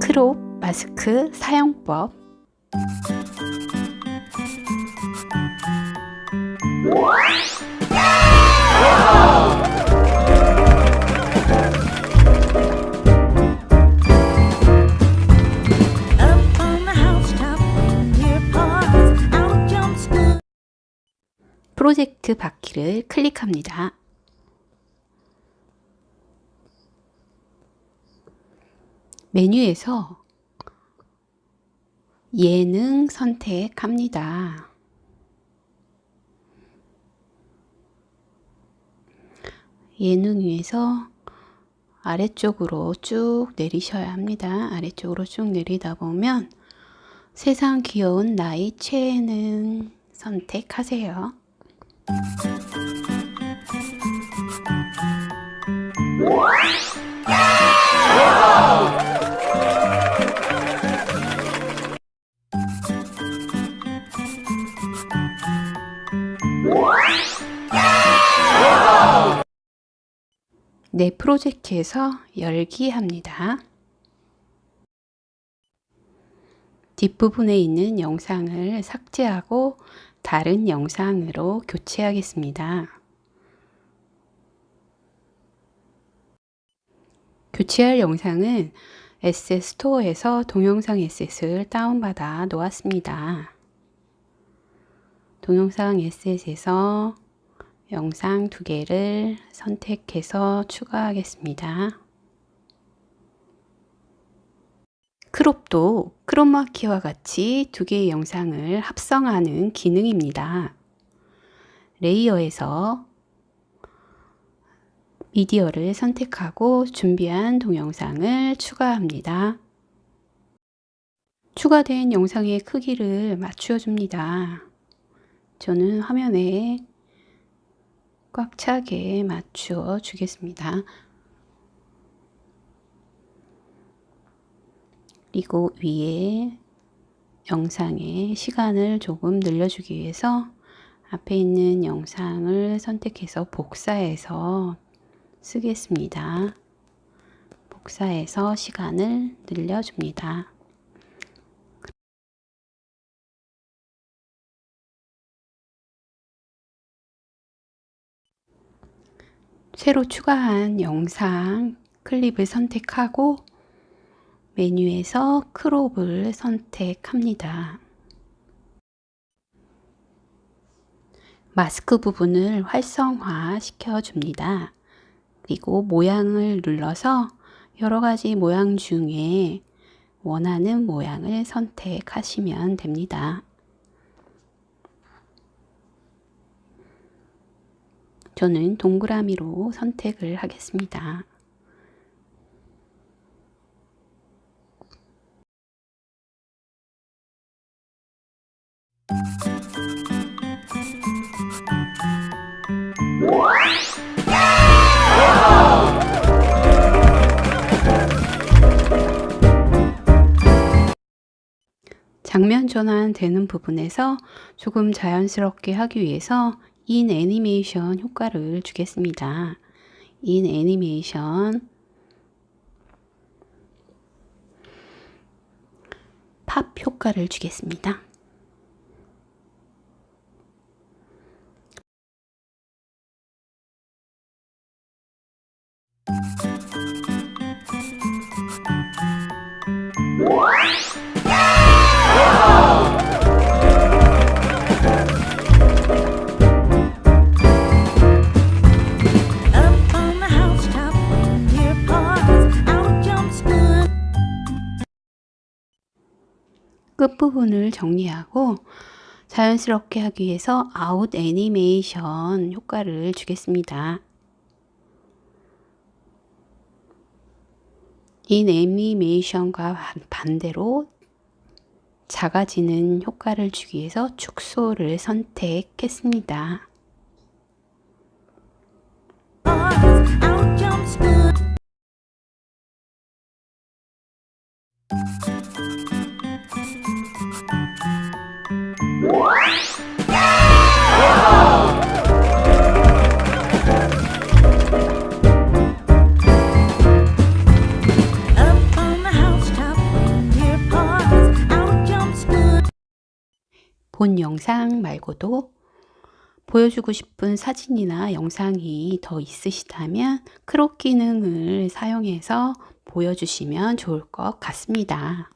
크롭 마스크 사용법 프로젝트 바퀴를 클릭합니다. 메뉴에서 예능 선택합니다. 예능 위에서 아래쪽으로 쭉 내리셔야 합니다. 아래쪽으로 쭉 내리다 보면 세상 귀여운 나의 최애는 선택하세요. 내 프로젝트에서 열기 합니다. 뒷부분에 있는 영상을 삭제하고 다른 영상으로 교체하겠습니다. 교체할 영상은 SS 스토어에서 동영상 에셋을 다운받아 놓았습니다. 동영상 에셋에서 영상 두 개를 선택해서 추가하겠습니다. 크롭도 크로마키와 같이 두 개의 영상을 합성하는 기능입니다. 레이어에서 미디어를 선택하고 준비한 동영상을 추가합니다. 추가된 영상의 크기를 맞추어 줍니다. 저는 화면에 꽉 차게 맞추어 주겠습니다. 그리고 위에 영상의 시간을 조금 늘려주기 위해서 앞에 있는 영상을 선택해서 복사해서 쓰겠습니다. 복사해서 시간을 늘려줍니다. 새로 추가한 영상 클립을 선택하고 메뉴에서 크롭을 선택합니다. 마스크 부분을 활성화 시켜줍니다. 그리고 모양을 눌러서 여러 가지 모양 중에 원하는 모양을 선택하시면 됩니다. 저는 동그라미로 선택을 하겠습니다. 장면 전환 되는 부분에서 조금 자연스럽게 하기 위해서 인 애니메이션 효과를 주겠습니다. 인 애니메이션 팝 효과를 주겠습니다. 끝부분을 정리하고 자연스럽게 하기 위해서 아웃 애니메이션 효과를 주겠습니다. in 애니메이션과 반- 반대로 작아지는 효과를 주기 위해서 축소를 선택했습니다. 본 영상 말고도 보여주고 싶은 사진이나 영상이 더 있으시다면 크롭 기능을 사용해서 보여주시면 좋을 것 같습니다.